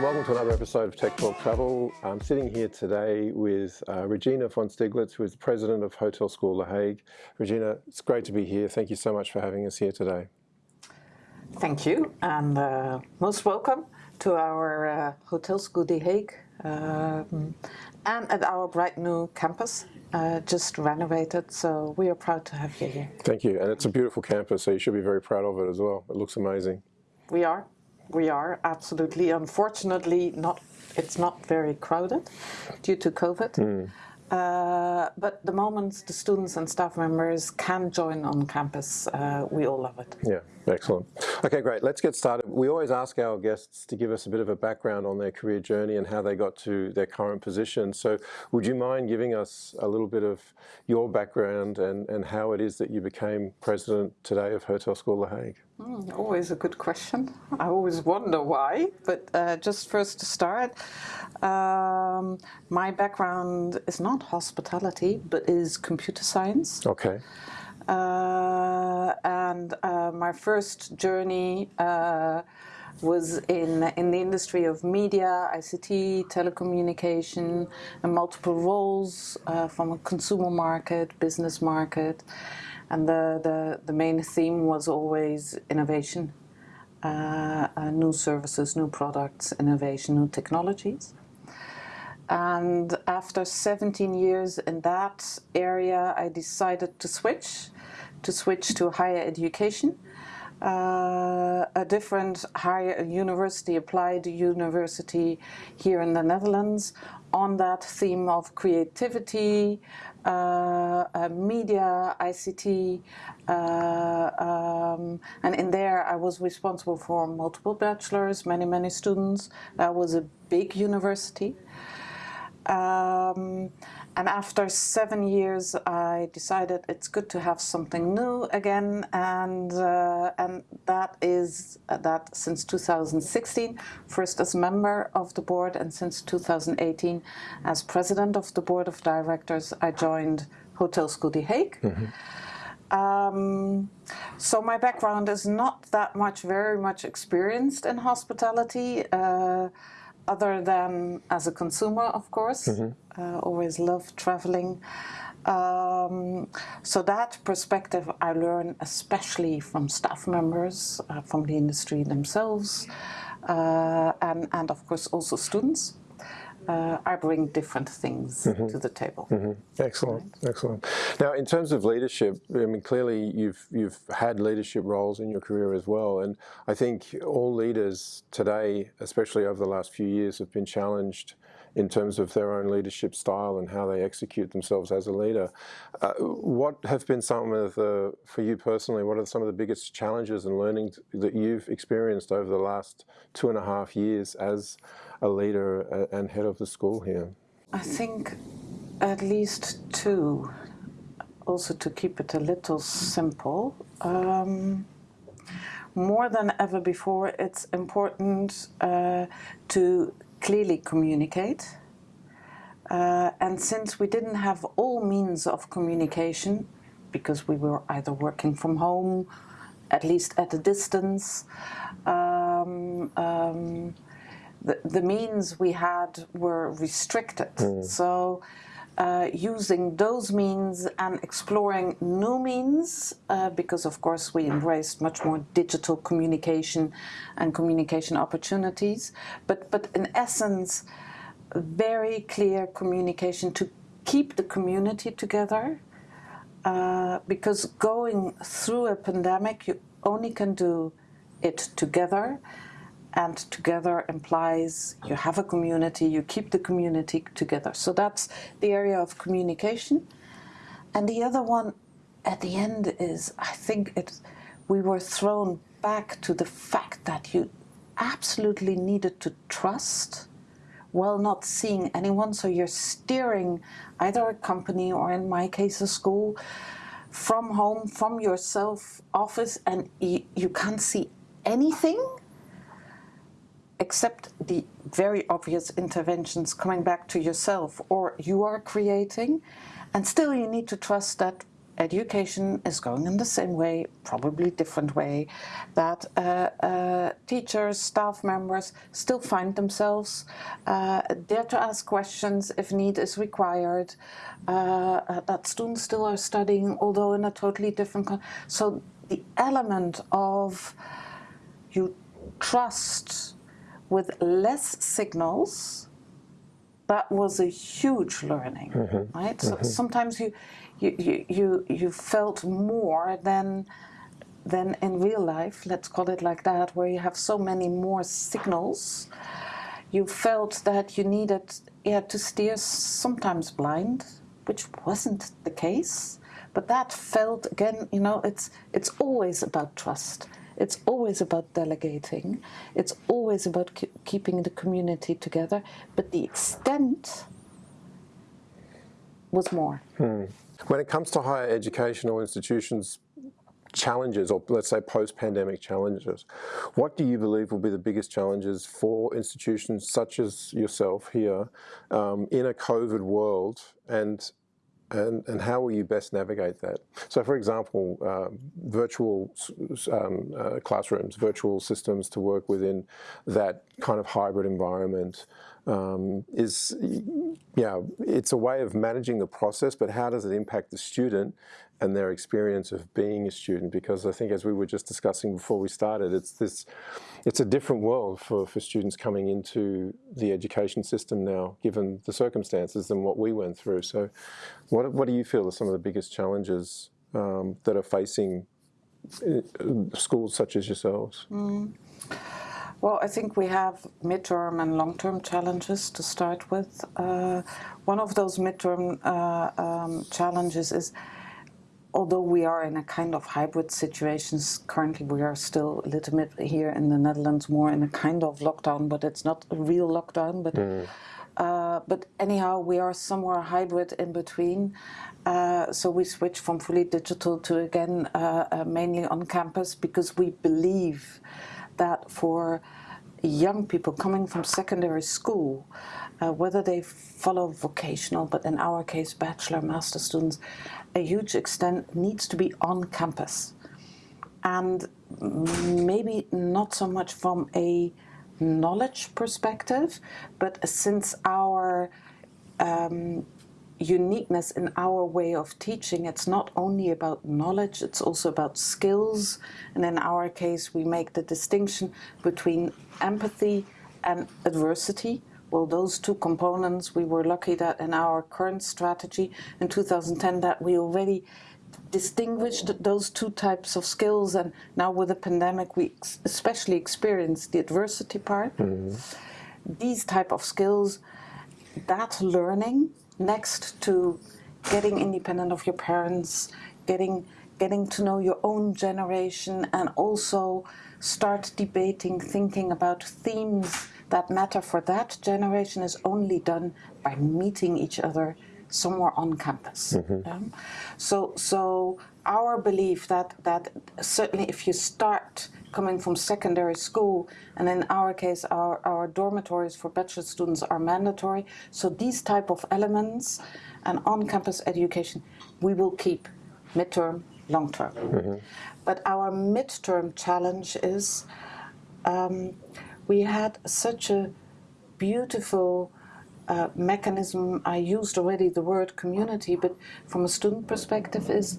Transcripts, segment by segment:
and welcome to another episode of Tech Talk Travel. I'm sitting here today with uh, Regina von Stieglitz, who is the president of Hotel School The Hague. Regina, it's great to be here. Thank you so much for having us here today. Thank you, and uh, most welcome to our uh, Hotel School The Hague um, and at our bright new campus, uh, just renovated. So we are proud to have you here. Thank you, and it's a beautiful campus, so you should be very proud of it as well. It looks amazing. We are. We are absolutely. Unfortunately, not. It's not very crowded due to COVID. Mm. Uh, but the moment the students and staff members can join on campus, uh, we all love it. Yeah, excellent. Okay, great. Let's get started. We always ask our guests to give us a bit of a background on their career journey and how they got to their current position. So would you mind giving us a little bit of your background and, and how it is that you became president today of Hotel School The Hague? Mm, always a good question. I always wonder why, but uh, just first to start, um, my background is not hospitality, but is computer science. Okay. Uh, and uh, my first journey uh, was in in the industry of media, ICT, telecommunication, and multiple roles uh, from a consumer market, business market, and the, the, the main theme was always innovation, uh, uh, new services, new products, innovation, new technologies. And after 17 years in that area, I decided to switch, to switch to higher education. Uh, a different higher university, applied university here in the Netherlands, on that theme of creativity, uh, uh, media, ICT, um, and in there I was responsible for multiple bachelors, many, many students. That was a big university. Um, and after seven years, I decided it's good to have something new again, and uh, and that is uh, that since 2016, first as member of the board, and since 2018 as president of the board of directors, I joined Hotel School The Hague. Mm -hmm. Um, so my background is not that much, very much experienced in hospitality. Uh, other than as a consumer, of course. Mm -hmm. uh, always love traveling. Um, so that perspective I learn especially from staff members, uh, from the industry themselves, uh, and, and of course also students uh, I bring different things mm -hmm. to the table. Mm -hmm. Excellent, right. excellent. Now, in terms of leadership, I mean, clearly you've you've had leadership roles in your career as well, and I think all leaders today, especially over the last few years, have been challenged in terms of their own leadership style and how they execute themselves as a leader. Uh, what have been some of the, for you personally, what are some of the biggest challenges and learnings that you've experienced over the last two and a half years as a leader and head of the school here? I think at least two, also to keep it a little simple. Um, more than ever before, it's important uh, to clearly communicate. Uh, and since we didn't have all means of communication, because we were either working from home, at least at a distance, um, um, the, the means we had were restricted. Mm. So uh, using those means and exploring new means, uh, because of course we embraced much more digital communication and communication opportunities, but, but in essence, very clear communication to keep the community together, uh, because going through a pandemic, you only can do it together and together implies you have a community, you keep the community together. So that's the area of communication. And the other one at the end is, I think it, we were thrown back to the fact that you absolutely needed to trust while not seeing anyone. So you're steering either a company or in my case a school from home, from your self office and you can't see anything except the very obvious interventions coming back to yourself or you are creating and still you need to trust that education is going in the same way, probably different way, that uh, uh, teachers, staff members still find themselves uh, there to ask questions if need is required, uh, uh, that students still are studying, although in a totally different... so the element of you trust with less signals that was a huge learning, mm -hmm. right? So mm -hmm. sometimes you, you, you, you, you felt more than, than in real life, let's call it like that, where you have so many more signals. You felt that you needed yeah, to steer sometimes blind, which wasn't the case. But that felt, again, you know, it's, it's always about trust. It's always about delegating. It's always about keeping the community together. But the extent was more. Hmm. When it comes to higher educational institutions, challenges, or let's say post-pandemic challenges, what do you believe will be the biggest challenges for institutions such as yourself here um, in a COVID world and and, and how will you best navigate that? So for example, uh, virtual um, uh, classrooms, virtual systems to work within that kind of hybrid environment um, is, yeah, it's a way of managing the process, but how does it impact the student and their experience of being a student? Because I think as we were just discussing before we started, it's this, it's a different world for, for students coming into the education system now, given the circumstances than what we went through. So what, what do you feel are some of the biggest challenges um, that are facing uh, schools such as yourselves? Mm. Well, I think we have midterm and long-term challenges to start with. Uh, one of those midterm uh, um, challenges is, although we are in a kind of hybrid situations, currently we are still a little bit here in the Netherlands more in a kind of lockdown, but it's not a real lockdown. But mm. uh, but anyhow, we are somewhere hybrid in between. Uh, so we switch from fully digital to again uh, uh, mainly on campus because we believe that for young people coming from secondary school, uh, whether they follow vocational, but in our case bachelor, master students, a huge extent needs to be on campus. And maybe not so much from a knowledge perspective, but since our um, uniqueness in our way of teaching. It's not only about knowledge, it's also about skills. And in our case, we make the distinction between empathy and adversity. Well, those two components, we were lucky that in our current strategy in 2010 that we already distinguished those two types of skills and now with the pandemic we especially experienced the adversity part. Mm -hmm. These type of skills, that learning next to getting independent of your parents, getting getting to know your own generation and also start debating, thinking about themes that matter for that generation is only done by meeting each other somewhere on campus. Mm -hmm. um, so, so our belief that, that certainly if you start coming from secondary school, and in our case, our, our dormitories for bachelor students are mandatory. So these type of elements and on-campus education, we will keep midterm, long-term. Mm -hmm. But our midterm challenge is um, we had such a beautiful uh, mechanism. I used already the word community, but from a student perspective is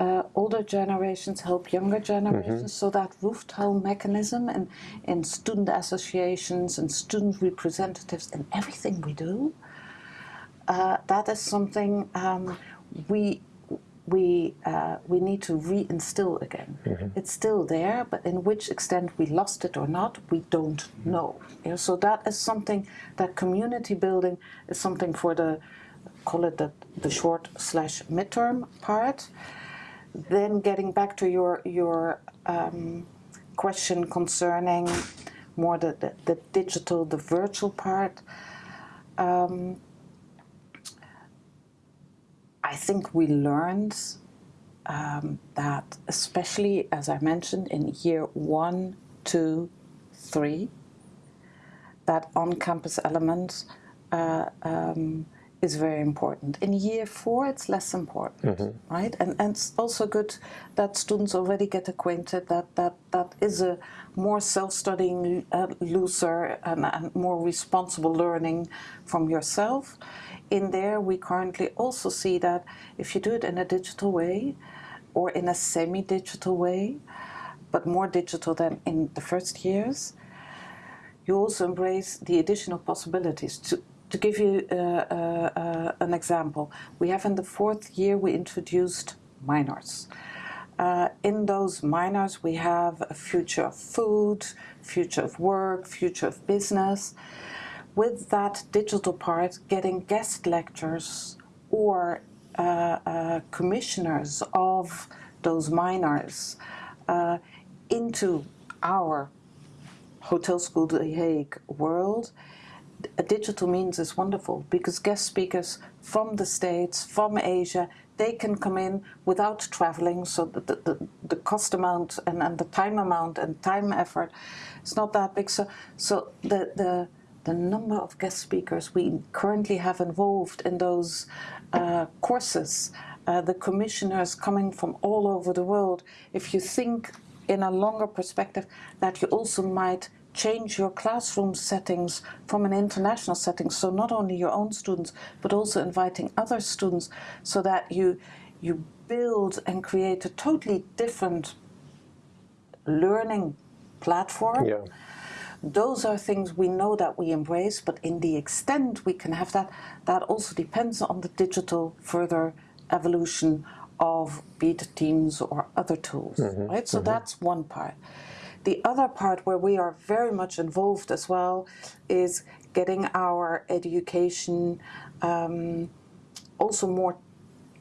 uh, older generations help younger generations. Mm -hmm. So that rooftile mechanism and in student associations and student representatives and everything we do, uh, that is something um, we we uh, we need to reinstill again. Mm -hmm. It's still there, but in which extent we lost it or not, we don't know. Yeah, so that is something that community building is something for the call it the, the short slash midterm part then getting back to your your um, question concerning more the, the, the, digital, the virtual part, um, I think we learned um, that, especially as I mentioned in year one, two, three, that on-campus elements uh, um, is very important. In year four, it's less important, right? And, and it's also good that students already get acquainted that that, that is a more self-studying, uh, looser and, and more responsible learning from yourself. In there, we currently also see that if you do it in a digital way or in a semi-digital way, but more digital than in the first years, you also embrace the additional possibilities. To, to give you uh, uh, uh, an example, we have in the fourth year we introduced minors. Uh, in those minors we have a future of food, future of work, future of business. With that digital part, getting guest lectures or uh, uh, commissioners of those minors into our Hotel School The Hague world, digital means is wonderful because guest speakers from the States, from Asia, they can come in without traveling, so the, the, the cost amount and, and the time amount and time effort is not that big. So, so the, the, the number of guest speakers we currently have involved in those uh, courses, uh, the commissioners coming from all over the world, if you think in a longer perspective that you also might change your classroom settings from an international setting, so not only your own students, but also inviting other students, so that you, you build and create a totally different learning platform. Yeah. Those are things we know that we embrace, but in the extent we can have that, that also depends on the digital further evolution of be it Teams or other tools, mm-hmm. right? So mm-hmm. that's one part. The other part where we are very much involved as well is getting our education um, also more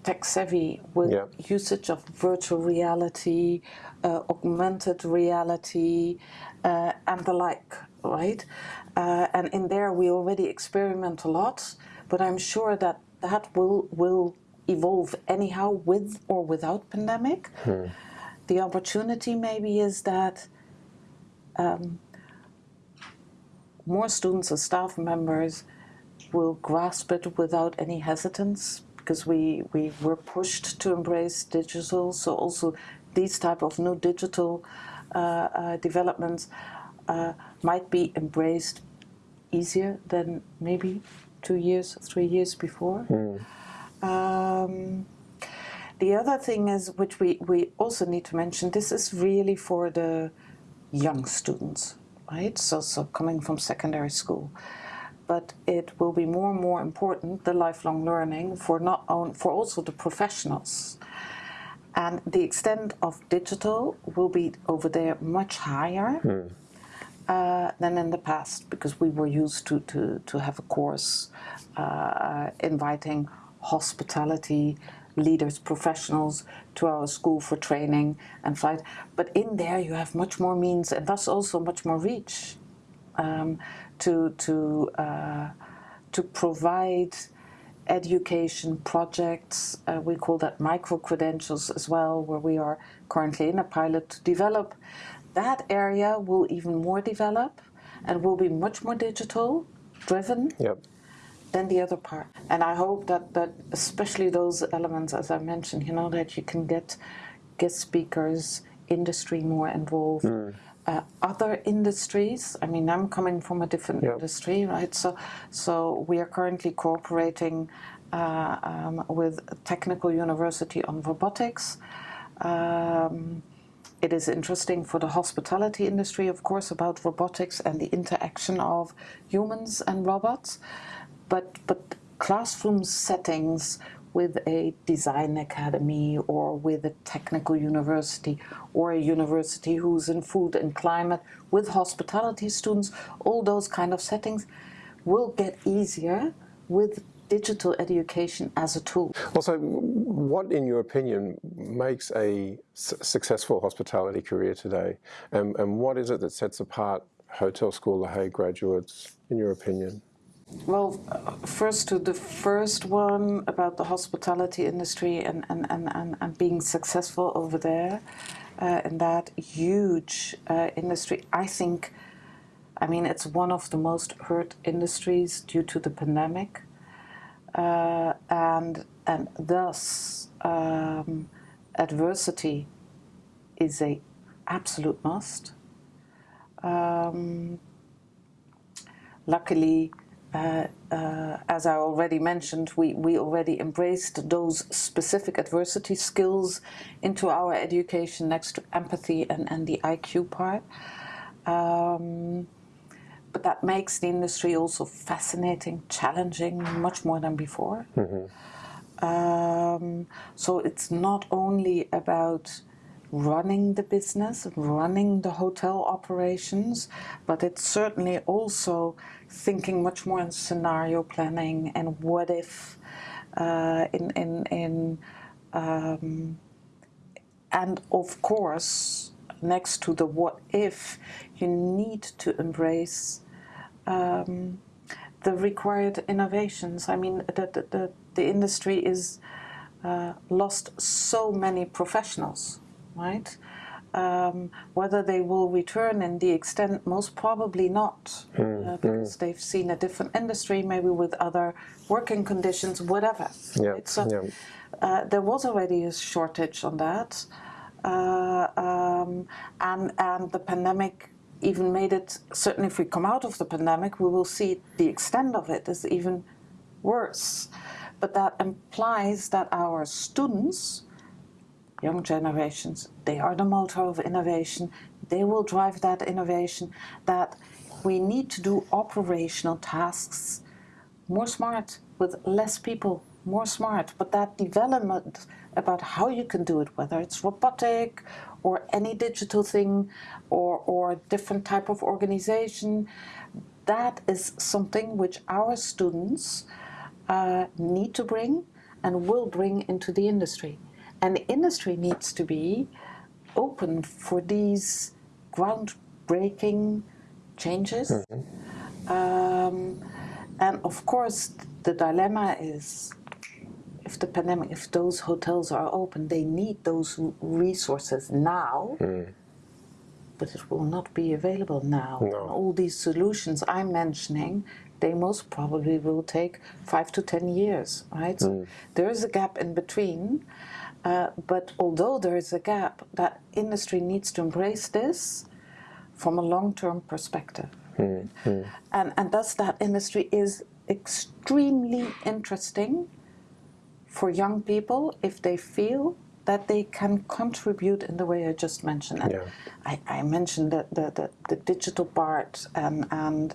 tech savvy with Yeah. usage of virtual reality, uh, augmented reality, uh, and the like, right? Uh, and in there we already experiment a lot, but I'm sure that that will will evolve anyhow with or without pandemic. The opportunity maybe is that um, more students and staff members will grasp it without any hesitance because we, we were pushed to embrace digital. So also these type of new digital uh, uh, developments uh, might be embraced easier than maybe two years, three years before. Um, the other thing is, which we, we also need to mention, this is really for the young students, right? So, so coming from secondary school. But it will be more and more important, the lifelong learning, for not on, for also the professionals. And the extent of digital will be over there much higher uh, than in the past because we were used to, to, to have a course uh, inviting hospitality leaders, professionals to our school for training and flight. But in there you have much more means and thus also much more reach um, to, to, uh, to provide education projects. Uh, we call that micro credentials as well, where we are currently in a pilot to develop. That area will even more develop and will be much more digital driven Yep. Than the other part. And I hope that, that especially those elements, as I mentioned, you know, that you can get guest speakers, industry more involved. Uh, other industries. I mean, I'm coming from a different Yeah. industry, right? So, so we are currently cooperating uh, um, with technical university on robotics. Um, it is interesting for the hospitality industry, of course, about robotics and the interaction of humans and robots. But but classroom settings with a design academy or with a technical university or a university who's in food and climate with hospitality students, all those kind of settings will get easier with digital education as a tool. Also, what, in your opinion, makes a successful hospitality career today? And, and what is it that sets apart Hotel School La Haye graduates, in your opinion? Well, first to the first one about the hospitality industry and, and, and, and, and being successful over there uh, in that huge uh, industry. I think, I mean, it's one of the most hurt industries due to the pandemic. uh, and and thus um, adversity is a absolute must. Um, luckily, uh, uh, as I already mentioned, we, we already embraced those specific adversity skills into our education next to empathy and, and the IQ part. Um, but that makes the industry also fascinating, challenging, much more than before. Mm-hmm. Um, so it's not only about running the business, running the hotel operations, but it's certainly also thinking much more in scenario planning and what if, uh, in in in, um, and of course, next to the what if, you need to embrace um, the required innovations. I mean, the the the, the industry is uh, lost so many professionals right? Um, whether they will return in the extent, most probably not, mm, uh, because mm. they've seen a different industry, maybe with other working conditions, whatever. Yeah, right? so, yeah. Uh, there was already a shortage on that, uh, um, and and the pandemic even made it. Certainly, if we come out of the pandemic, we will see the extent of it is even worse. But that implies that our students young generations, they are the motor of innovation. They will drive that innovation. That we need to do operational tasks more smart with less people, more smart. But that development about how you can do it, whether it's robotic or any digital thing or, or different type of organization, that is something which our students uh, need to bring and will bring into the industry. And the industry needs to be open for these groundbreaking changes. Mm -hmm. um, and of course, the dilemma is if the pandemic, if those hotels are open, they need those resources now. Mm. But it will not be available now. No. All these solutions I'm mentioning, they most probably will take five to ten years, right? Mm. So there is a gap in between. Uh, but although there is a gap, that industry needs to embrace this from a long-term perspective. Mm. And, and thus that industry is extremely interesting for young people if they feel that they can contribute in the way I just mentioned. And yeah. I, I, mentioned the, the, the, the, digital part and, and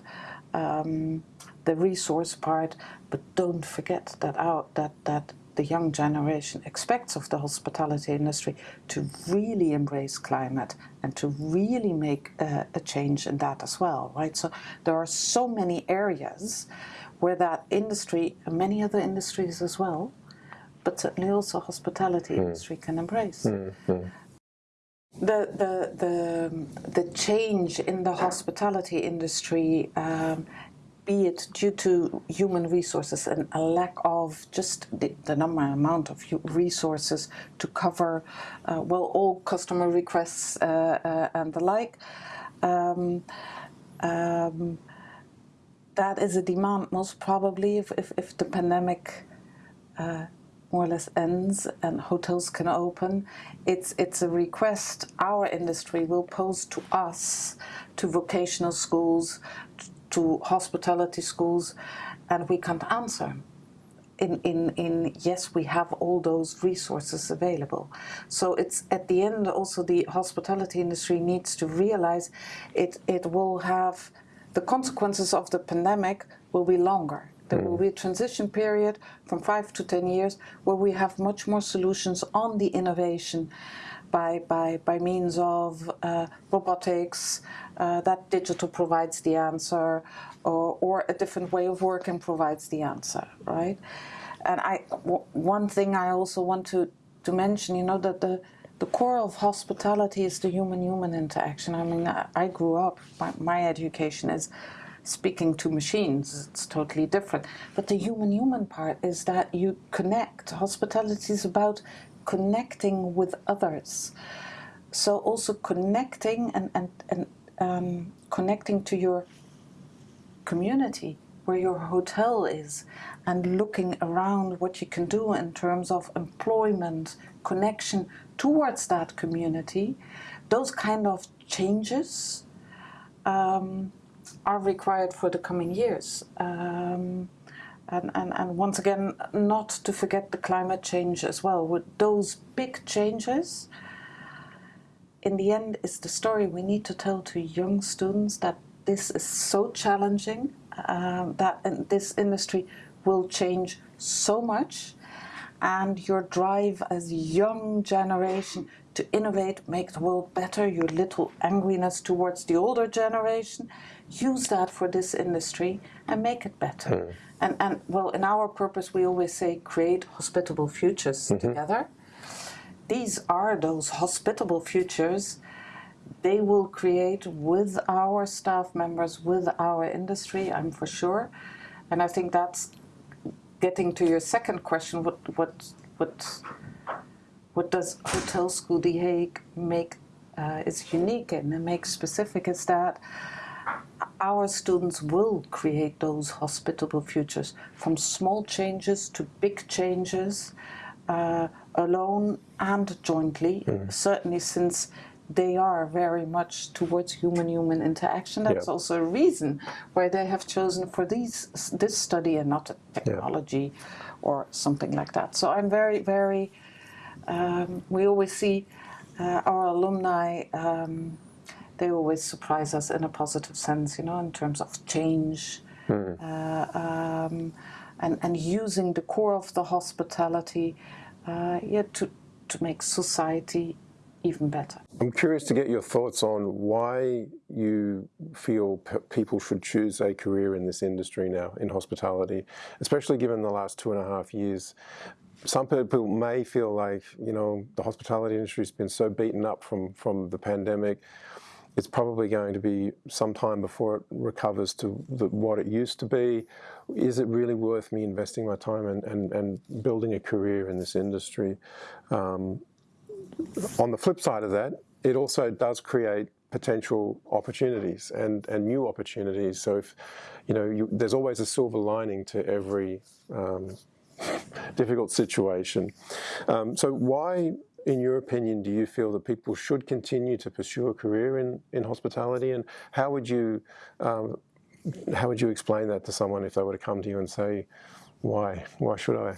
um, the resource part, but don't forget that out that, that the young generation expects of the hospitality industry to really embrace climate and to really make uh, a change in that as well, right? So there are so many areas where that industry, and many other industries as well, but certainly also hospitality mm. industry can embrace. Mm. The, the, the, the change in the hospitality industry um, be it due to human resources and a lack of just the, the number amount of resources to cover uh, well all customer requests uh, uh, and the like um, um, that is a demand most probably if, if, if the pandemic uh, more or less ends and hotels can open. It's it's a request our industry will pose to us to vocational schools to hospitality schools and we can't answer. In, in, in yes, we have all those resources available. So it's at the end also the hospitality industry needs to realize it, it will have the consequences of the pandemic will be longer. There will be a transition period from five to ten years where we have much more solutions on the innovation by, by, by means of uh, robotics, uh, that digital provides the answer, or, or a different way of working provides the answer, right? And I, one thing I also want to, to mention, you know, that the, the core of hospitality is the human-human interaction. I mean, I, grew up, my, my education is speaking to machines. It's totally different. But the human-human part is that you connect. Hospitality is about connecting with others. So also connecting and, and, and um, connecting to your community where your hotel is and looking around what you can do in terms of employment, connection towards that community, those kind of changes um, are required for the coming years. Um, and, and, and once again, not to forget the climate change as well. With those big changes, in the end, is the story we need to tell to young students that this is so challenging, um, that this industry will change so much, and your drive as young generation to innovate, make the world better, your little angriness towards the older generation, use that for this industry and make it better. Mm. And, and well, in our purpose, we always say create hospitable futures mm -hmm. together. These are those hospitable futures they will create with our staff members, with our industry, I'm for sure. And I think that's getting to your second question, what, what, what, what does Hotel School The Hague make uh, is unique and make specific is that our students will create those hospitable futures from small changes to big changes uh, alone and jointly mm. certainly since they are very much towards human-human interaction. That's yeah. also a reason why they have chosen for these this study and not technology yeah. or something like that. So I'm very, very. Um, we always see uh, our alumni. Um, they always surprise us in a positive sense, you know, in terms of change. Mm. Uh, um, and, and using the core of the hospitality uh, yeah, to, to make society even better. I'm curious to get your thoughts on why you feel people should choose a career in this industry now, in hospitality, especially given the last two and a half years. Some people may feel like, you know, the hospitality industry has been so beaten up from, from the pandemic. It's probably going to be some time before it recovers to the, what it used to be. Is it really worth me investing my time and, and, and building a career in this industry? Um, on the flip side of that, it also does create potential opportunities and, and new opportunities. So if, you know, you, there's always a silver lining to every um, difficult situation. Um, so why, in your opinion, do you feel that people should continue to pursue a career in, in hospitality? And how would you, um, how would you explain that to someone if they were to come to you and say, why? Why should I?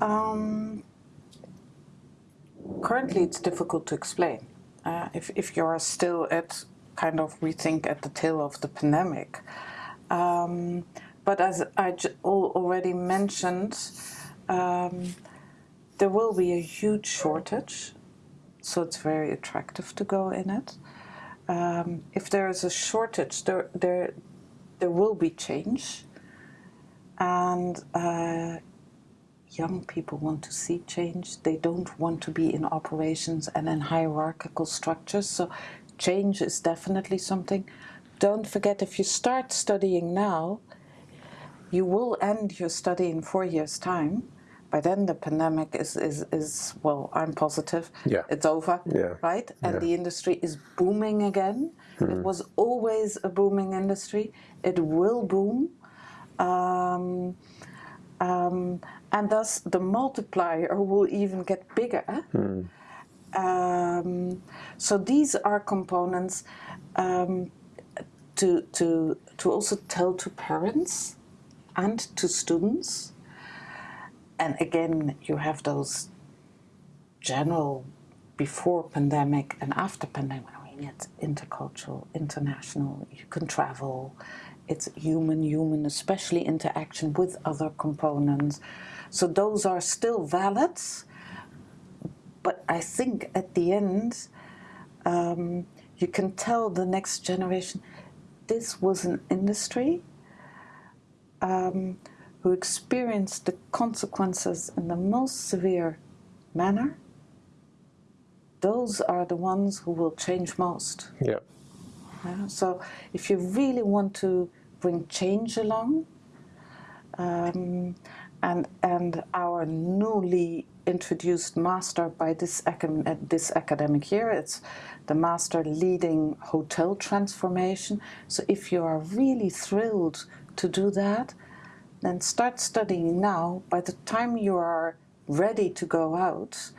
Um, currently it's difficult to explain. Uh, if, if you're still at kind of, we think, at the tail of the pandemic. Um, but as I already mentioned, um, there will be a huge shortage, so it's very attractive to go in it. Um, if there is a shortage, there, there, there will be change, and uh, young people want to see change. They don't want to be in operations and in hierarchical structures. So change is definitely something. Don't forget, if you start studying now, you will end your study in four years' time. By then, the pandemic is, is, is well, I'm positive, yeah. it's over, yeah. right? And yeah. the industry is booming again. Mm. It was always a booming industry. It will boom. Um, um, and thus the multiplier will even get bigger. Hmm. Um, so these are components um, to, to, to also tell to parents and to students. And again, you have those general before pandemic and after pandemic. I mean, it's intercultural, international, you can travel, it's human, human, especially interaction with other components. So those are still valid, but I think at the end, um, you can tell the next generation this was an industry um, who experienced the consequences in the most severe manner. Those are the ones who will change most. Yeah. yeah so if you really want to bring change along, um, and, and our newly introduced master by this, this academic year. It's the master leading hotel transformation. So if you are really thrilled to do that, then start studying now. By the time you are ready to go out,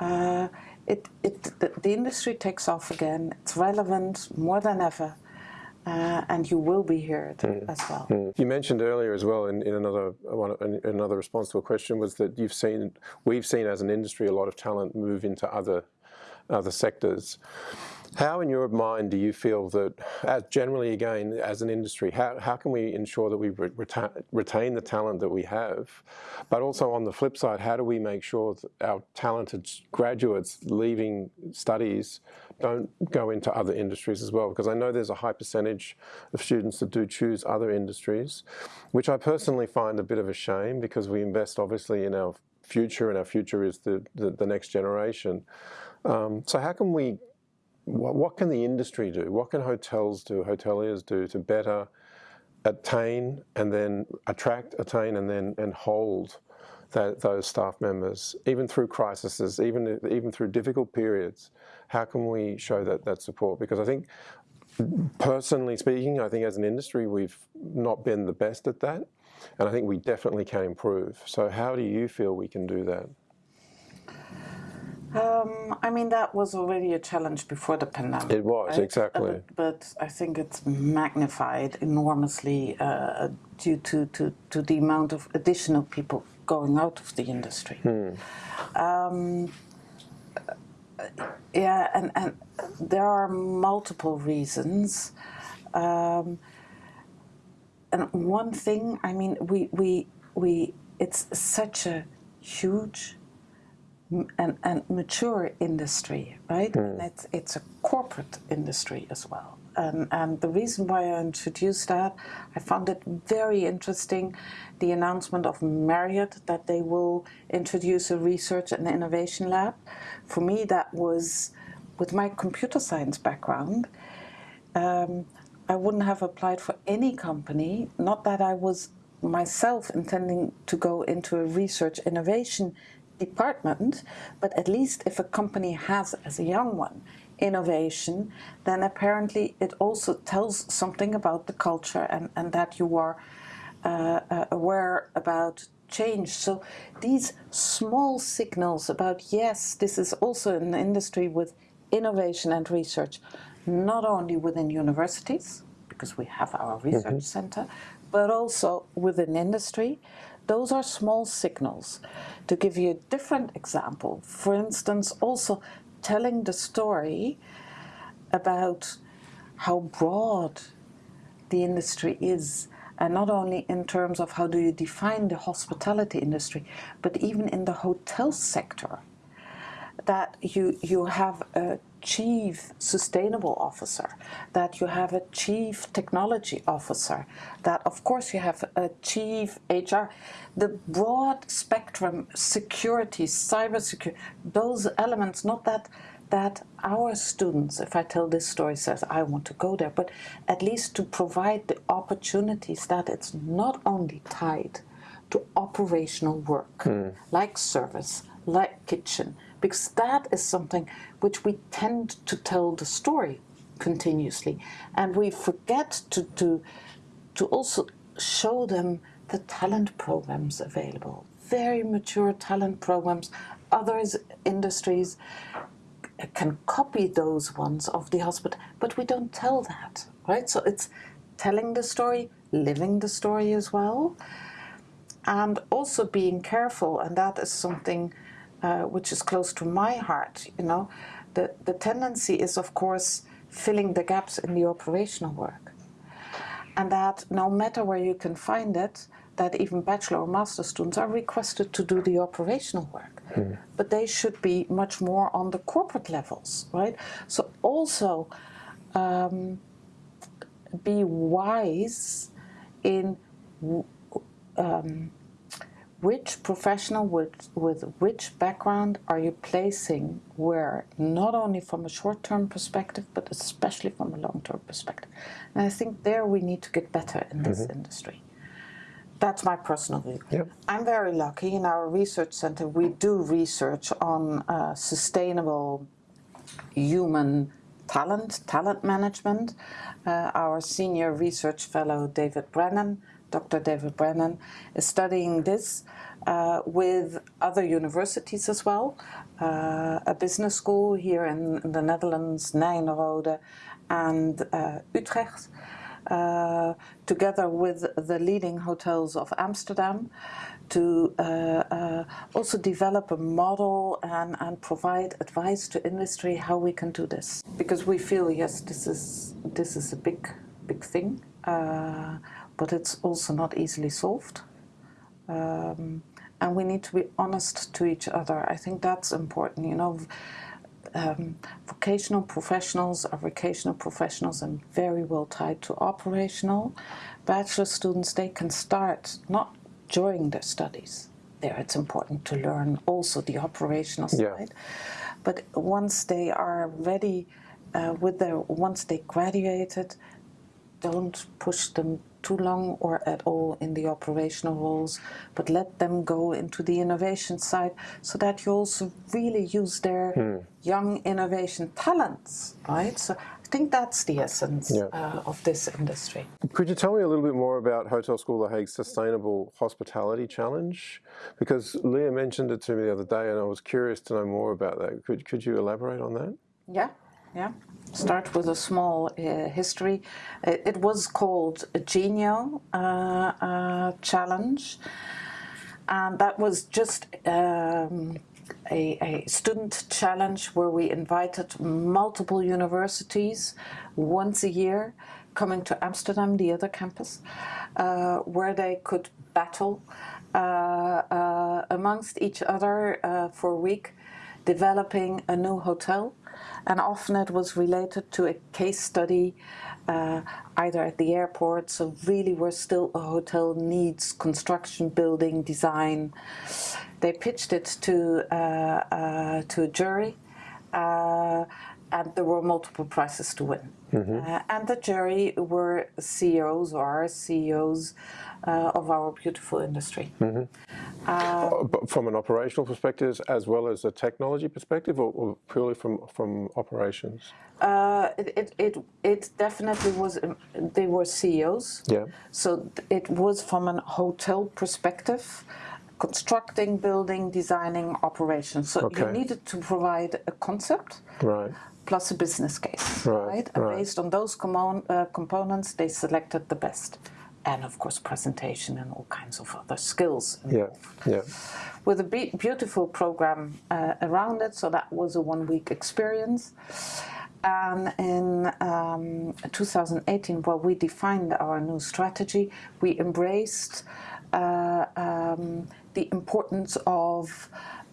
uh, it, it, the, the, industry takes off again. It's relevant more than ever. Uh, and you will be heard mm. as well. Mm. You mentioned earlier as well in, in another one, in another response to a question was that you've seen we've seen as an industry a lot of talent move into other other sectors. How, in your mind, do you feel that, as generally again, as an industry, how, how can we ensure that we retain, retain the talent that we have? But also on the flip side, how do we make sure that our talented graduates leaving studies don't go into other industries as well? Because I know there's a high percentage of students that do choose other industries, which I personally find a bit of a shame because we invest obviously in our future and our future is the, the, the next generation. Um, so how can we what, what can the industry do? What can hotels do, hoteliers do to better attain and then attract, attain and then and hold that, those staff members, even through crises, even, even through difficult periods, how can we show that, that support? Because I think, personally speaking, I think as an industry, we've not been the best at that. And I think we definitely can improve. So how do you feel we can do that? Um, I mean, that was already a challenge before the pandemic. It was, right? exactly. Uh, but I think it's magnified enormously uh, due to, to, to, the amount of additional people going out of the industry. Hmm. Um, yeah, and, and there are multiple reasons. Um, and one thing, I mean, we, we, we, it's such a huge and, and mature industry, right? Mm. And it's, it's a corporate industry as well. And, and the reason why I introduced that, I found it very interesting, the announcement of Marriott that they will introduce a research and innovation lab. For me, that was, with my computer science background, um, I wouldn't have applied for any company, not that I was myself intending to go into a research innovation department, but at least if a company has, as a young one, innovation, then apparently it also tells something about the culture and, and that you are uh, uh, aware about change. So these small signals about, yes, this is also an industry with innovation and research, not only within universities, because we have our research mm -hmm. center, but also within industry, those are small signals. To give you a different example, for instance, also telling the story about how broad the industry is and not only in terms of how do you define the hospitality industry, but even in the hotel sector, that you, you have a chief sustainable officer, that you have a chief technology officer, that of course you have a chief HR. The broad spectrum, security, cybersecurity, those elements, not that that our students, if I tell this story, says, I want to go there, but at least to provide the opportunities that it's not only tied to operational work, mm. like service, like kitchen, because that is something which we tend to tell the story continuously. And we forget to, to, to also show them the talent programs available. Very mature talent programs. Others industries uh, can copy those ones of the hospital but we don't tell that right? So it's telling the story living the story as well and also being careful. And that is something uh, which is close to my heart, you know, the, the tendency is, of course, filling the gaps in the operational work. And that no matter where you can find it, that even bachelor or master students are requested to do the operational work. Mm. But they should be much more on the corporate levels, right? So also um, be wise in um, which professional with, with which background are you placing where, not only from a short-term perspective, but especially from a long-term perspective. And I think there we need to get better in this mm -hmm. industry. That's my personal view. Yep. I'm very lucky in our research center. We do research on uh, sustainable human talent, talent management. Uh, our senior research fellow, David Brennan, Dr. David Brennan, is studying this uh, with other universities as well. Uh, a business school here in, in the Netherlands, Nyenrode, and uh, Utrecht. Uh, together with the leading hotels of Amsterdam to uh, uh, also develop a model and, and provide advice to industry how we can do this. Because we feel, yes, this is, this is a big, big thing, but it's also not easily solved. Um, and we need to be honest to each other. I think that's important, you know um, vocational professionals are vocational professionals and very well tied to operational. Bachelor students, they can start not during their studies. There it's important to learn also the operational yeah. side. But once they are ready uh, with their, once they graduated, don't push them too long or at all in the operational roles, but let them go into the innovation side so that you also really use their hmm. young innovation talents, right? So I think that's the essence yeah. uh, of this industry. Could you tell me a little bit more about Hotel School The Hague's Sustainable Hospitality Challenge? Because Leah mentioned it to me the other day and I was curious to know more about that. Could, could you elaborate on that? Yeah, yeah. Start with a small uh, history. It, was called a Genio uh, uh, Challenge, and that was just um, a, a, student challenge where we invited multiple universities once a year coming to Amsterdam, the other campus, uh, where they could battle uh, uh, amongst each other for a week, developing a new hotel and often it was related to a case study uh, either at the airport, so really where still a hotel needs construction, building, design. They pitched it to, uh, uh, to a jury uh, and there were multiple prizes to win. Mm -hmm. and the jury were CEOs or CEOs uh, of our beautiful industry. Mm -hmm. uh, from an operational perspective as well as a technology perspective or, or purely from, from operations? Uh, it, it, it, it, definitely was, um, they were CEOs. Yeah. So it was from a hotel perspective constructing, building, designing, operations. So okay. you needed to provide a concept. Right plus a business case, right? right? And based on those uh, components, they selected the best and of course presentation and all kinds of other skills. Yeah, yeah. With a be beautiful program uh, around it, so that was a one-week experience. And in um, 2018, while we defined our new strategy, we embraced uh, um, the importance of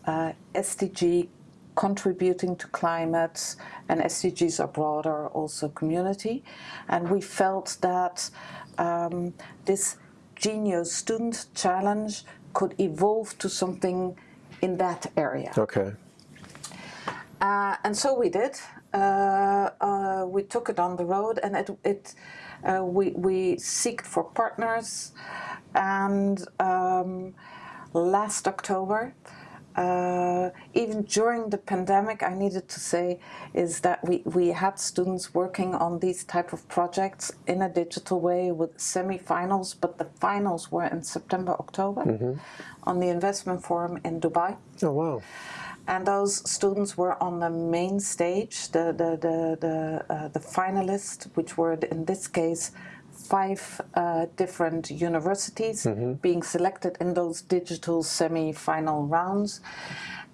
uh, SDG contributing to climate and SDGs are broader also community and we felt that um, this Genius Student Challenge could evolve to something in that area. Okay. Uh, and so we did. Uh, uh, we took it on the road, and it, it uh, we we seeked for partners, and um, last October uh, even during the pandemic, I needed to say is that we, we had students working on these type of projects in a digital way with semi-finals, but the finals were in September, October mm -hmm. on the investment forum in Dubai. Oh, wow. And those students were on the main stage, the, the, the, the, uh, the finalists, which were in this case five uh, different universities mm -hmm. being selected in those digital semi-final rounds.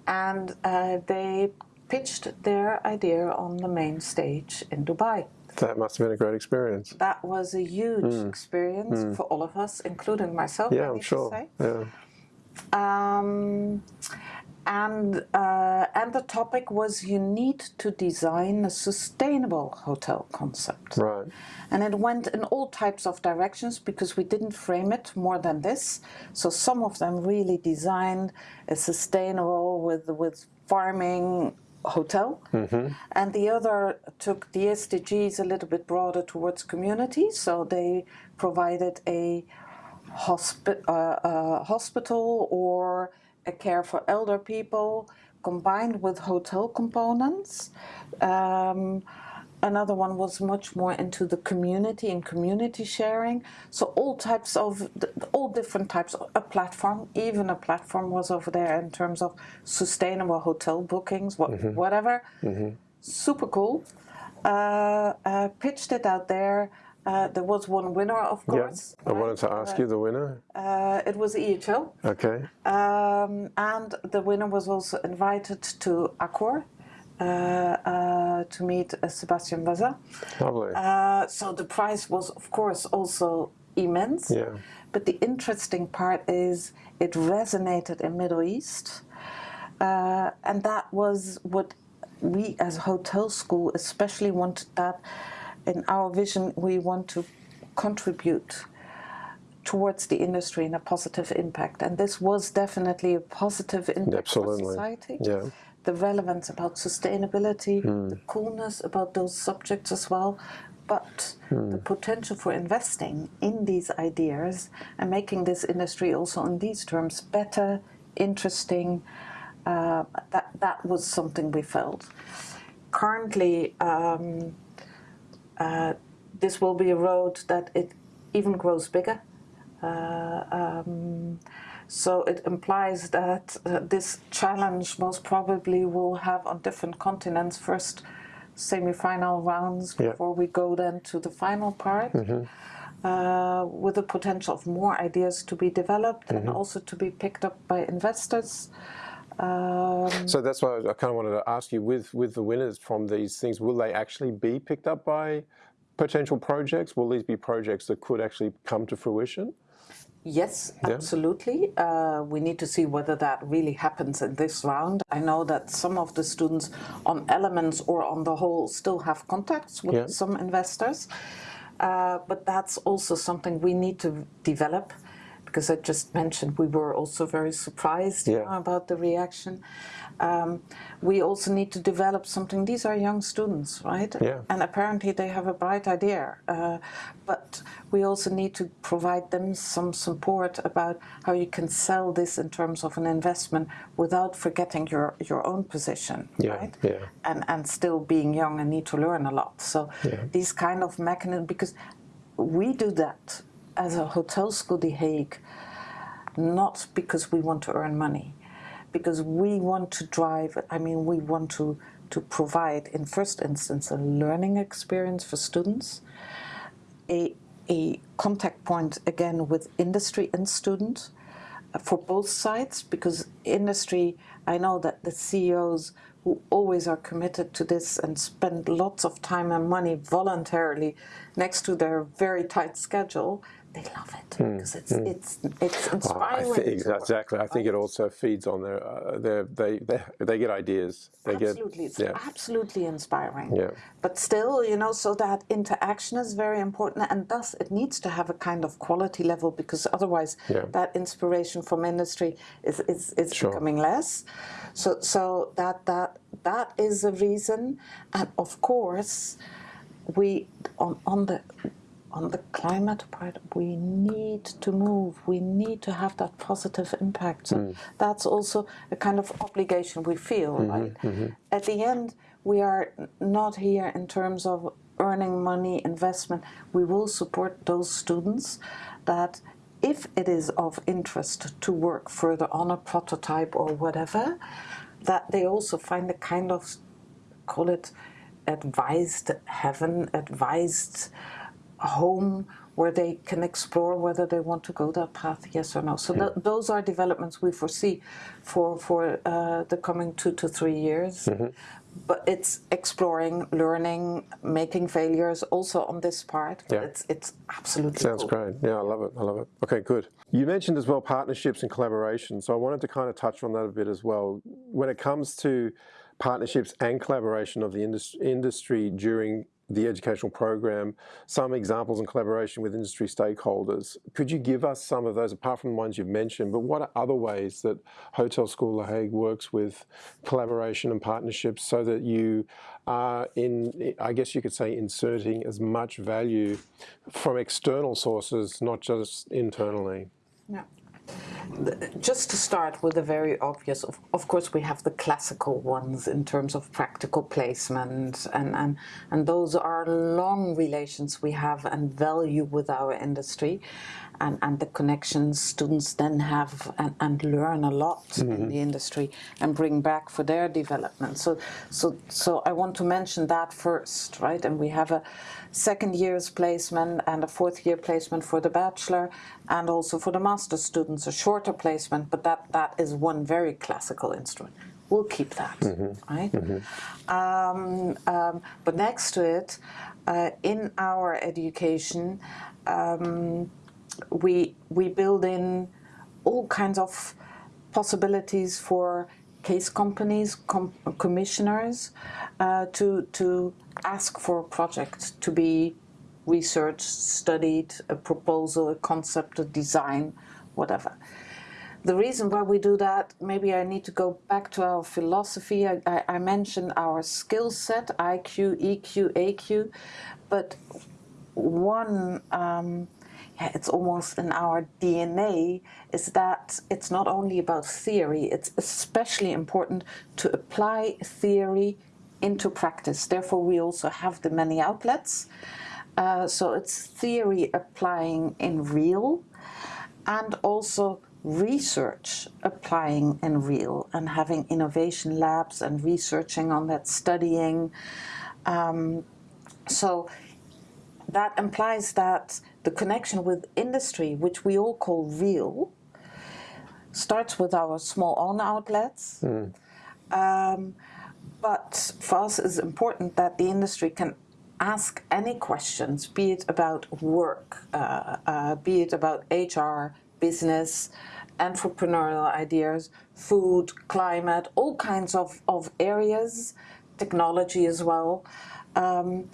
And uh, they pitched their idea on the main stage in Dubai. That must have been a great experience. That was a huge mm. experience mm. for all of us, including myself. Yeah, I'm sure. Yeah. Um, and uh, and the topic was you need to design a sustainable hotel concept. Right. And it went in all types of directions because we didn't frame it more than this. So some of them really designed a sustainable with with farming hotel, mm -hmm. and the other took the SDGs a little bit broader towards community. So they provided a hospi uh, uh, hospital or a care for elder people combined with hotel components. Um, another one was much more into the community and community sharing. So all types of, all different types. Of, a platform, even a platform was over there in terms of sustainable hotel bookings, what, whatever. Super cool. Uh, uh, pitched it out there. Uh, there was one winner, of Yeah. course. I wanted to ask you the winner. Uh, it was EHL. Okay. Um, and the winner was also invited to Accor uh, uh, to meet uh, Sébastien Bazin. Lovely. Uh, so the prize was, of course, also immense. Yeah. But the interesting part is it resonated in Middle East, uh, and that was what we as hotel school especially wanted. That in our vision, we want to contribute towards the industry in a positive impact, and this was definitely a positive impact for society Yeah. the relevance about sustainability, Hmm. the coolness about those subjects as well, but Hmm. the potential for investing in these ideas and making this industry also in these terms better, interesting. Uh, that that was something we felt. Currently, um, uh, this will be a road that it even grows bigger. Uh, um, so it implies that uh, this challenge most probably will have on different continents first semi-final rounds Yeah. before we go then to the final part. Uh, with the potential of more ideas to be developed and also to be picked up by investors. Um, So that's why I kind of wanted to ask you with with the winners from these things, will they actually be picked up by potential projects? Will these be projects that could actually come to fruition? Yes, absolutely. Uh, we need to see whether that really happens in this round. I know that some of the students on elements or on the whole still have contacts with Yeah. some investors. Uh, but that's also something we need to develop because I just mentioned we were also very surprised you know, about the reaction. Um, we also need to develop something. These are young students, right? Yeah. And apparently they have a bright idea. Uh, but we also need to provide them some support about how you can sell this in terms of an investment without forgetting your, your own position, Yeah, right? yeah. And, and still being young and need to learn a lot. So Yeah. these kind of mechanisms, because we do that as a hotel school, The Hague, not because we want to earn money, because we want to drive, I mean, we want to, to provide, in first instance, a learning experience for students, a, a contact point again with industry and student uh, for both sides, because industry, I know that the CEOs who always are committed to this and spend lots of time and money voluntarily next to their very tight schedule, they love it because it's it's it's Hmm, Oh, I inspiring. think, to work, exactly. I think it also feeds on their, uh, their they, they they get ideas. They absolutely, get it's yeah. absolutely inspiring. Yeah. But still, you know, so that interaction is very important, and thus it needs to have a kind of quality level because otherwise, Yeah. that inspiration from industry is is, is Sure. becoming less. So so that that that is a reason, and of course, we on on the on the climate part, we need to move. We need to have that positive impact. So mm. that's also a kind of obligation we feel, mm-hmm, right? Mm-hmm. At the end, we are not here in terms of earning money, investment. We will support those students that, if it is of interest to work further on a prototype or whatever, that they also find a kind of call it advised heaven, advised home where they can explore whether they want to go that path, yes or no. So th- those are developments we foresee for for uh, the coming two to three years. But it's exploring, learning, making failures also on this part. Yeah. It's it's absolutely Sounds cool. great. Yeah, I love it. I love it. Okay, good. You mentioned as well partnerships and collaboration. So I wanted to kind of touch on that a bit as well. When it comes to partnerships and collaboration of the indus- industry during the educational program, some examples and collaboration with industry stakeholders. Could you give us some of those, apart from the ones you've mentioned, but what are other ways that Hotel School La Hague works with collaboration and partnerships so that you are in, I guess you could say, inserting as much value from external sources, not just internally? Yeah. Just to start with the very obvious, of, of course, we have the classical ones in terms of practical placement, and, and, and those are long relations we have and value with our industry. And, and the connections students then have and, and learn a lot in the industry and bring back for their development. So, so, so I want to mention that first, right? And we have a second year's placement and a fourth year placement for the bachelor and also for the master students a shorter placement, but that, that is one very classical instrument. We'll keep that, right? Um, um, but next to it, uh, in our education, um, we we build in all kinds of possibilities for case companies, com commissioners, uh, to to ask for a project to be researched, studied, a proposal, a concept, a design, whatever. The reason why we do that, maybe I need to go back to our philosophy. I, I, I mentioned our skill set, IQ, EQ, AQ, but one um, it's almost in our DNA, is that it's not only about theory, it's especially important to apply theory into practice. Therefore, we also have the many outlets. Uh, so it's theory applying in real and also research applying in real and having innovation labs and researching on that, studying. Um, so that implies that the connection with industry, which we all call real, starts with our small own outlets. Um, but for us, it's important that the industry can ask any questions, be it about work, uh, uh, be it about HR, business, entrepreneurial ideas, food, climate, all kinds of, of areas, technology as well. Um,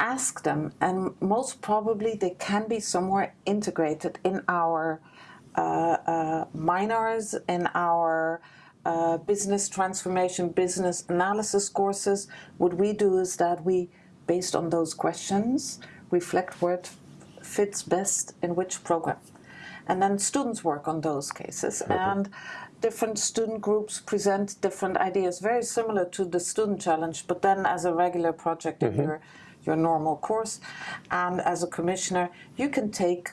ask them, and most probably they can be somewhere integrated in our uh, uh, minors, in our uh, business transformation, business analysis courses. What we do is that we, based on those questions, reflect where it fits best in which program. And then students work on those cases. And different student groups present different ideas, very similar to the student challenge, but then as a regular project in your your normal course. And as a commissioner, you can take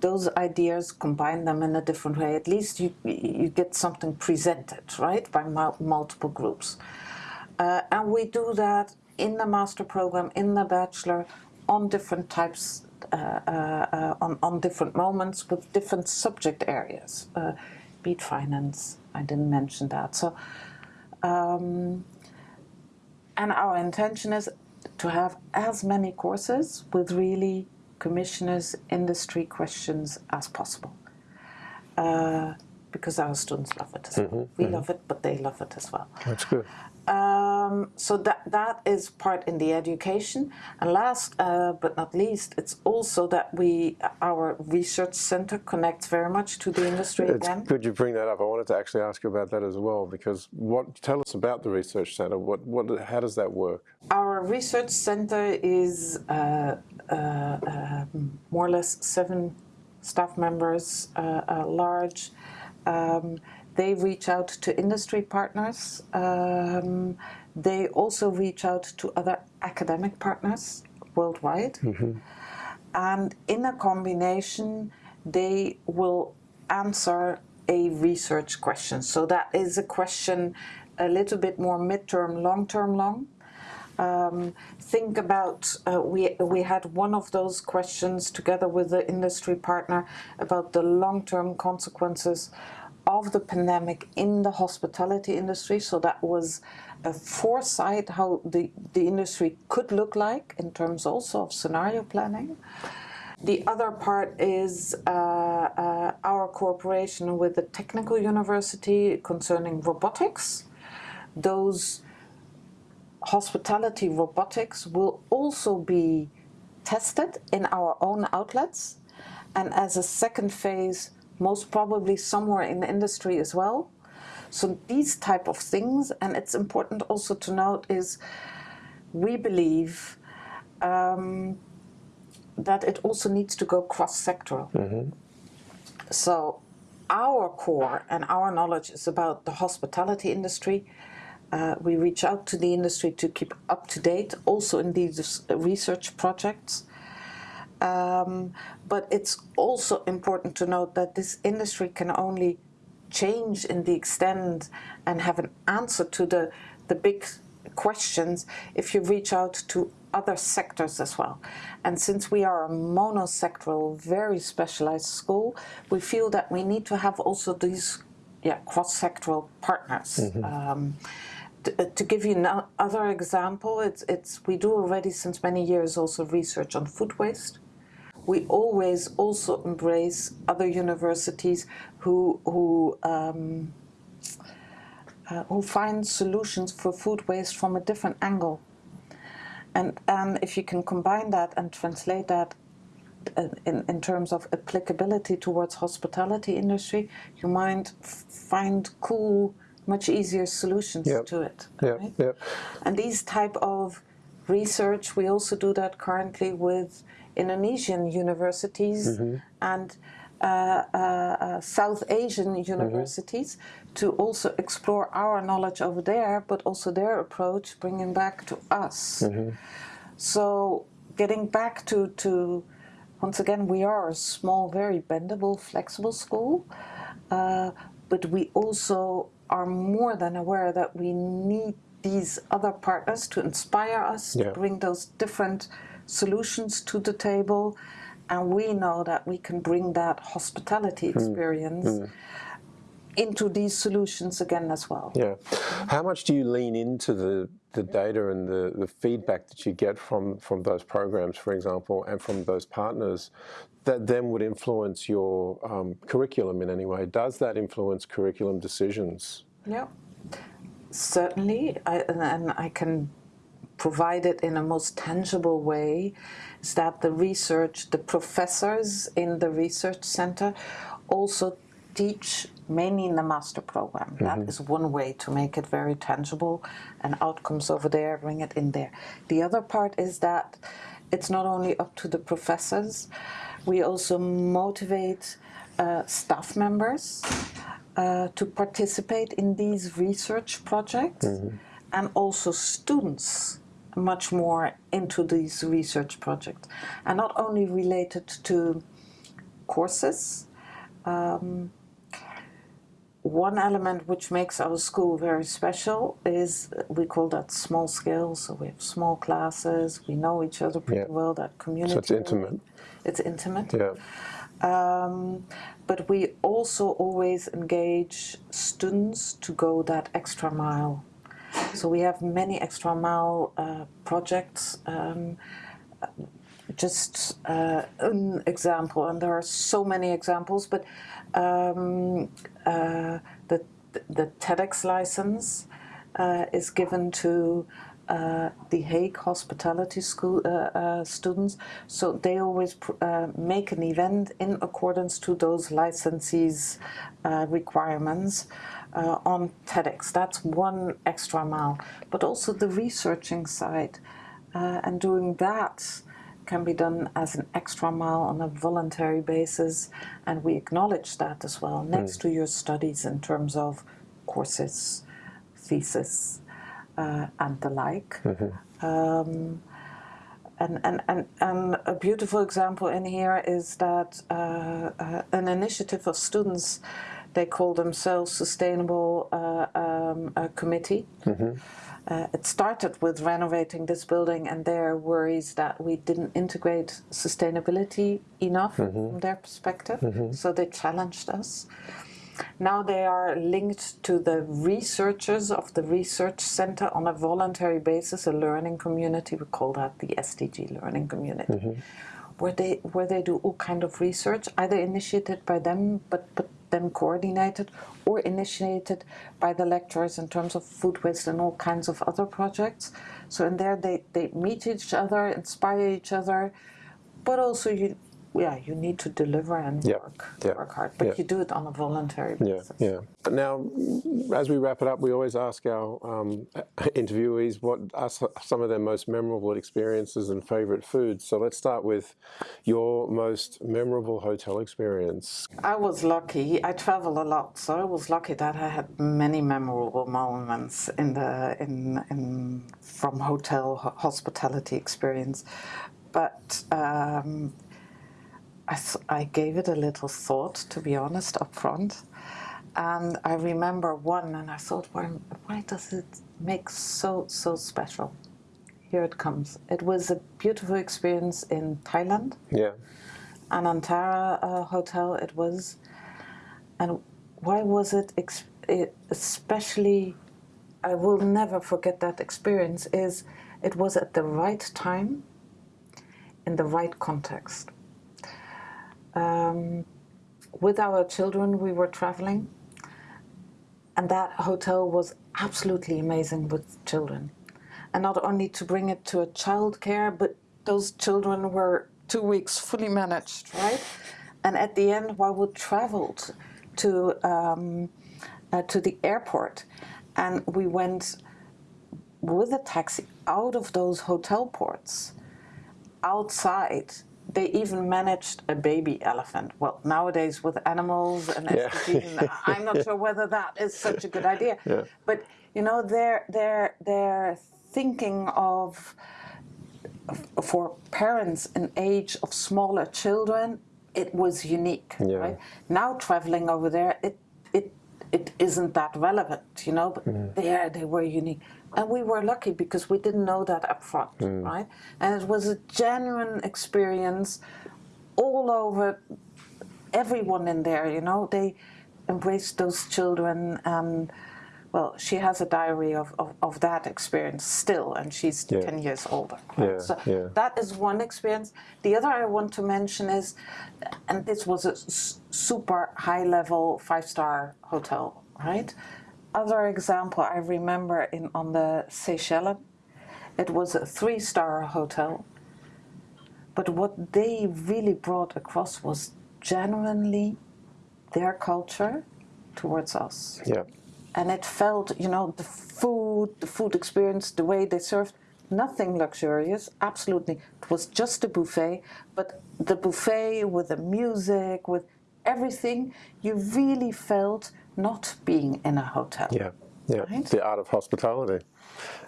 those ideas, combine them in a different way. At least you, you get something presented, right, by multiple groups. Uh, and we do that in the master program, in the bachelor, on different types, uh, uh, uh on, on different moments with different subject areas. Uh, be it finance, I didn't mention that. So, um, and our intention is to have as many courses with really commissioners industry questions as possible uh, because our students love it as well. We love it, but they love it as well. That's good. Um, so that that is part in the education, and last uh, but not least, it's also that we our research center connects very much to the industry It's again. good you bring that up. I wanted to actually ask you about that as well because what tell us about the research center. What what how does that work? Our research center is uh, uh, uh, more or less seven staff members, uh, uh, large. Um, they reach out to industry partners. Um, they also reach out to other academic partners worldwide. And in a combination, they will answer a research question. So that is a question a little bit more midterm, long-term long. Um, think about uh, we we had one of those questions together with the industry partner about the long-term consequences of the pandemic in the hospitality industry. So that was a foresight how the the industry could look like in terms also of scenario planning. The other part is uh, uh, our cooperation with the technical university concerning robotics. Those hospitality robotics will also be tested in our own outlets and as a second phase most probably somewhere in the industry as well so these type of things and it's important also to note is we believe um, that it also needs to go cross-sectoral so our core and our knowledge is about the hospitality industry. Uh, we reach out to the industry to keep up to date, also in these research projects. Um, but it's also important to note that this industry can only change in the extent and have an answer to the, the big questions if you reach out to other sectors as well. And since we are a monosectoral, very specialized school, we feel that we need to have also these yeah, cross-sectoral partners. Mm -hmm. um, to, uh, give you another example, it's, it's, we do already since many years also research on food waste we always also embrace other universities who who um, uh, who find solutions for food waste from a different angle. And, and if you can combine that and translate that uh, in, in terms of applicability towards hospitality industry, you might find cool, much easier solutions yep. to it. Yep. Right? Yep. And these type of research, we also do that currently with Indonesian universities mm -hmm. and uh, uh, uh, South Asian universities mm -hmm. to also explore our knowledge over there, but also their approach, bringing back to us. Mm -hmm. So getting back to, to, once again, we are a small, very bendable, flexible school, uh, but we also are more than aware that we need these other partners to inspire us, yeah. to bring those different solutions to the table and we know that we can bring that hospitality hmm. experience mm. Mm. into these solutions again as well. Yeah. How much do you lean into the, the data and the, the feedback that you get from, from those programs, for example, and from those partners that then would influence your um, curriculum in any way? Does that influence curriculum decisions? Yeah, certainly. I, and I can provided in a most tangible way is that the research, the professors in the research center also teach mainly in the master program. Mm -hmm. That is one way to make it very tangible and outcomes over there, bring it in there. The other part is that it's not only up to the professors, we also motivate uh, staff members uh, to participate in these research projects mm -hmm. and also students much more into these research projects and not only related to courses. Um, one element which makes our school very special is we call that small scale. So we have small classes, we know each other pretty yeah. well, that community. So it's intimate. It's intimate. Yeah. Um, but we also always engage students to go that extra mile so we have many extra mile uh, projects. Um, just uh, an example, and there are so many examples, but um, uh, the, the TEDx license uh, is given to uh, the Hague Hospitality School uh, uh, students. So they always uh, make an event in accordance to those licensees requirements uh, on TEDx. That's one extra mile. But also the researching side. Uh, and doing that can be done as an extra mile on a voluntary basis. And we acknowledge that as well, next mm. to your studies in terms of courses, thesis, uh, and the like. Mm -hmm. um, and, and, and, and a beautiful example in here is that uh, uh, an initiative of students they call themselves Sustainable uh, um, Committee. Mm -hmm. Uh, it started with renovating this building and their worries that we didn't integrate sustainability enough mm -hmm. from their perspective. Mm -hmm. So they challenged us. Now they are linked to the researchers of the research center on a voluntary basis, a learning community. We call that the SDG learning community, mm-hmm. where they where they do all kind of research, either initiated by them, but but then coordinated or initiated by the lecturers in terms of food waste and all kinds of other projects. So in there they, they meet each other, inspire each other, but also you yeah, you need to deliver and Yeah, work, yeah, work hard, but yeah. you do it on a voluntary Yeah, basis. yeah. Now, as we wrap it up, we always ask our um, interviewees what are some of their most memorable experiences and favorite foods. So let's start with your most memorable hotel experience. I was lucky. I travel a lot, so I was lucky that I had many memorable moments in the in in from hotel hospitality experience. But um, I th- I gave it a little thought, to be honest, up front. And I remember one, and I thought, why, why does it make so so special? Here it comes. It was a beautiful experience in Thailand. Yeah, Anantara uh, Hotel it was. And why was it, ex- it especially, I will never forget that experience, is it was at the right time, in the right context. Um, with our children, we were traveling, and that hotel was absolutely amazing with children. And not only to bring it to a childcare, but those children were two weeks fully managed, right? And at the end, while we traveled to um, uh, to the airport, and we went with a taxi out of those hotel ports, outside. They even managed a baby elephant. Well, nowadays with animals and Yeah. SDGs, I'm not sure whether that is such a good idea. Yeah. But you know, they're they're they're thinking of for parents in age of smaller children, it was unique. Yeah. Right? Now traveling over there, it it it isn't that relevant, you know. But mm-hmm. there they were unique, and we were lucky because we didn't know that up front, mm. right? And it was a genuine experience, all over. Everyone in there, you know, they embraced those children and. Well, she has a diary of, of, of that experience still, and she's Yeah. 10 years older. right? Yeah, so yeah. that is one experience. The other I want to mention is, and this was a super high level five star hotel, right? Other example I remember in on the Seychelles, it was a three star hotel. But what they really brought across was genuinely their culture towards us yeah, and it felt, you know, the food, the food experience, the way they served, nothing luxurious, absolutely. It was just a buffet, but the buffet with the music, with everything, you really felt not being in a hotel. yeah, yeah. Right? The art of hospitality,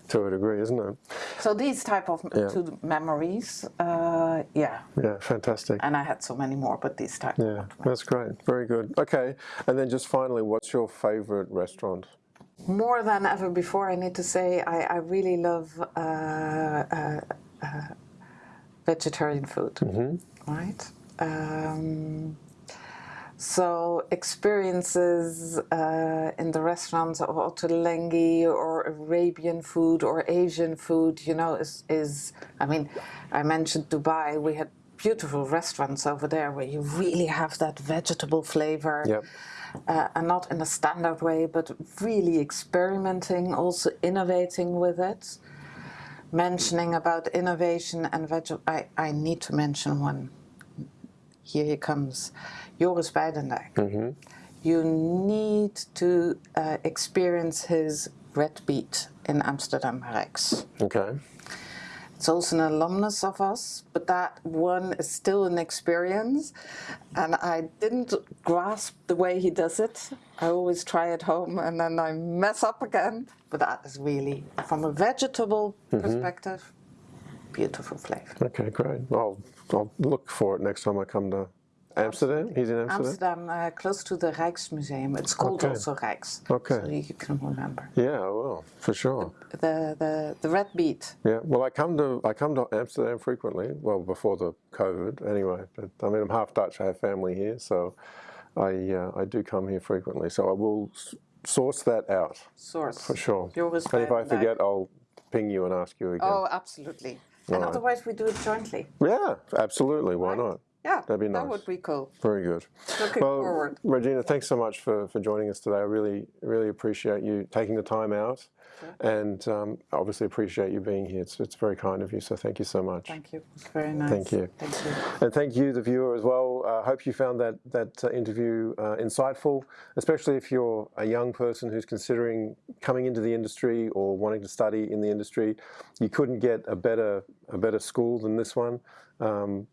to a degree, isn't it? So these type of Yeah. two memories, uh, yeah. Yeah, fantastic. And I had so many more, but these type. Yeah, that's great. Very good. Okay, and then just finally, what's your favorite restaurant? more than ever before, I need to say I, I really love uh, uh, uh, vegetarian food. Right. Um, so experiences uh, in the restaurants of Ottolenghi or Arabian food or Asian food, you know, is, is I mean, I mentioned Dubai. We had beautiful restaurants over there where you really have that vegetable flavor Yep. uh, and not in a standard way, but really experimenting, also innovating with it. Mentioning about innovation and veg, I, I need to mention one. Here he comes, Joris Bijdendijk. You need to uh, experience his Red Beet in Amsterdam Rijks. Okay. It's also an alumnus of us, but that one is still an experience. And I didn't grasp the way he does it. I always try at home and then I mess up again. But that is really, from a vegetable perspective, beautiful flavor. Okay, great. I'll, I'll look for it next time I come to Amsterdam. He's in Amsterdam? Amsterdam, uh, close to the Rijksmuseum. It's called Okay. also Rijks. Okay. So you can remember. Yeah, I will, for sure. The, the, the red beet. Yeah, well, I come to I come to Amsterdam frequently. Well, before the COVID, anyway. But I mean, I'm half Dutch. I have family here, so I uh, I do come here frequently. So I will s- source that out Source. for sure. Joris and if I forget, I'll ping you and ask you again. Oh, absolutely. And Right. otherwise, we do it jointly. Yeah, absolutely. Why Right. not? Yeah, That'd be that nice. would be cool. Very good. Looking well, forward. Regina, thanks so much for, for joining us today. I really, really appreciate you taking the time out and um, obviously appreciate you being here. It's, it's very kind of you, so thank you so much. Thank you. It's very nice. Thank you. Thank you. And thank you, the viewer, as well. I uh, hope you found that, that uh, interview uh, insightful, especially if you're a young person who's considering coming into the industry or wanting to study in the industry. You couldn't get a better, a better school than this one. Um,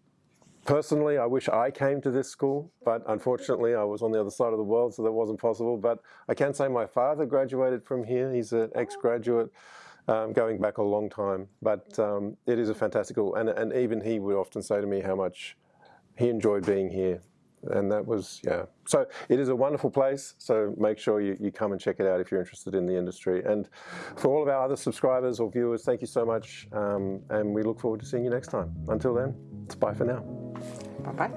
Personally, I wish I came to this school, but unfortunately I was on the other side of the world, so that wasn't possible. But I can say my father graduated from here. He's an ex-graduate, um, going back a long time. But um, it is a fantastic school, and, and even he would often say to me how much he enjoyed being here. And that was, yeah. So it is a wonderful place, so make sure you, you come and check it out if you're interested in the industry. And for all of our other subscribers or viewers, thank you so much, um, and we look forward to seeing you next time. Until then, it's bye for now. Bye bye.